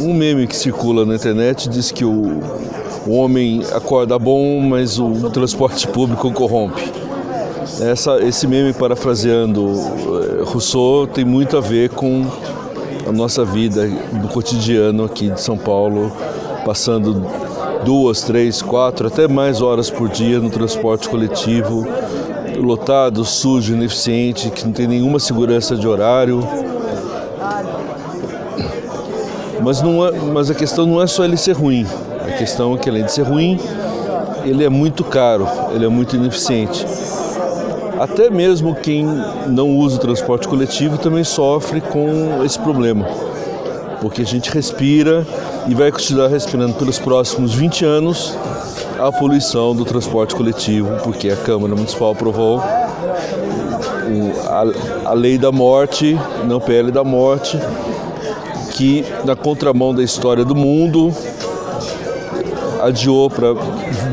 Um meme que circula na internet diz que o, o homem acorda bom, mas o transporte público corrompe. Essa, esse meme, parafraseando eh, Rousseau, tem muito a ver com a nossa vida do cotidiano aqui de São Paulo, passando duas, três, quatro, até mais horas por dia no transporte coletivo, lotado, sujo, ineficiente, que não tem nenhuma segurança de horário. Mas, não é, mas a questão não é só ele ser ruim. A questão é que, além de ser ruim, ele é muito caro, ele é muito ineficiente. Até mesmo quem não usa o transporte coletivo também sofre com esse problema, porque a gente respira e vai continuar respirando pelos próximos 20 anos a poluição do transporte coletivo, porque a Câmara Municipal aprovou a, lei da morte, não PL da morte, que na contramão da história do mundo adiou para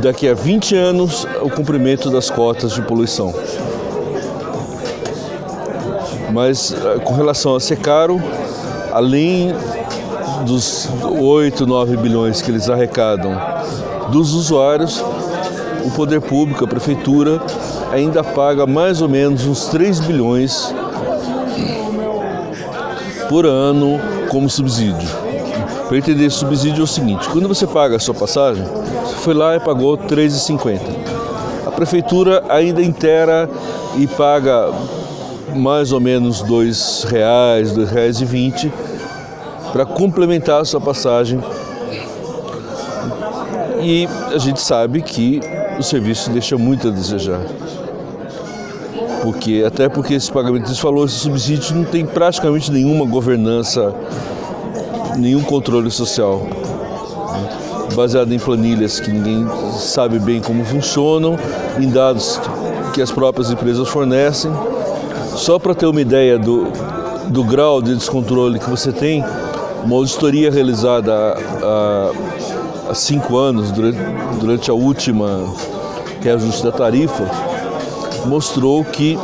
daqui a 20 anos o cumprimento das cotas de poluição. Mas eh, com relação a ser caro, além dos 8, 9 bilhões que eles arrecadam dos usuários, o poder público, a prefeitura, ainda paga mais ou menos uns 3 bilhões por ano como subsídio. Para entender subsídio é o seguinte, quando você paga a sua passagem, você foi lá e pagou R$ 3,50. A prefeitura ainda inteira e paga mais ou menos R$ 2,00, R$ 2,20 para complementar a sua passagem. E a gente sabe que o serviço deixa muito a desejar. Porque, até porque esse pagamento, você falou, esse subsídio não tem praticamente nenhuma governança, nenhum controle social. Baseado em planilhas que ninguém sabe bem como funcionam, em dados que as próprias empresas fornecem. Só para ter uma ideia do, do grau de descontrole que você tem, uma auditoria realizada há, há cinco anos, durante, durante a última reajuste da tarifa, mostrou que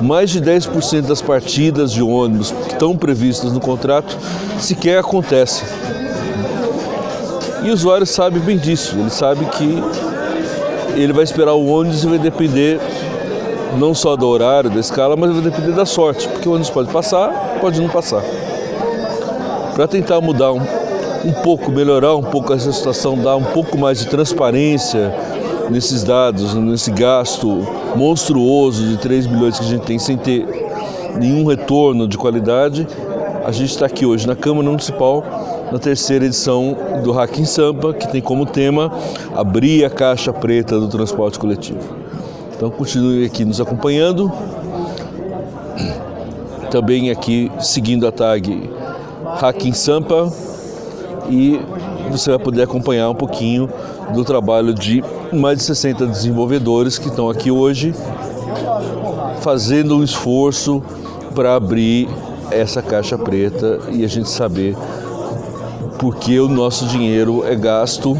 mais de 10% das partidas de ônibus que estão previstas no contrato sequer acontecem. E o usuário sabe bem disso, ele sabe que ele vai esperar o ônibus e vai depender não só do horário, da escala, mas vai depender da sorte, porque o ônibus pode passar, pode não passar. Para tentar mudar um, um pouco, melhorar um pouco essa situação, dar um pouco mais de transparência nesses dados, nesse gasto monstruoso de 3 bilhões que a gente tem sem ter nenhum retorno de qualidade, a gente está aqui hoje na Câmara Municipal na terceira edição do Hacking Sampa, que tem como tema abrir a caixa preta do transporte coletivo. Então continue aqui nos acompanhando, também aqui seguindo a tag Hacking Sampa e você vai poder acompanhar um pouquinho do trabalho de mais de 60 desenvolvedores que estão aqui hoje fazendo um esforço para abrir essa caixa preta e a gente saber por que o nosso dinheiro é gasto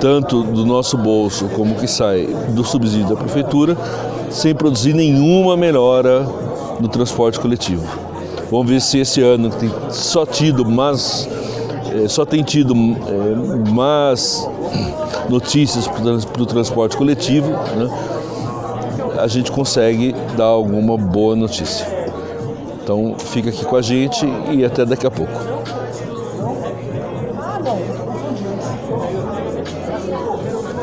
tanto do nosso bolso como que sai do subsídio da prefeitura sem produzir nenhuma melhora no transporte coletivo. Vamos ver se esse ano tem só tido mais, é, só tem tido é, mais notícias para o transporte coletivo, né? a gente consegue dar alguma boa notícia. Então fica aqui com a gente e até daqui a pouco.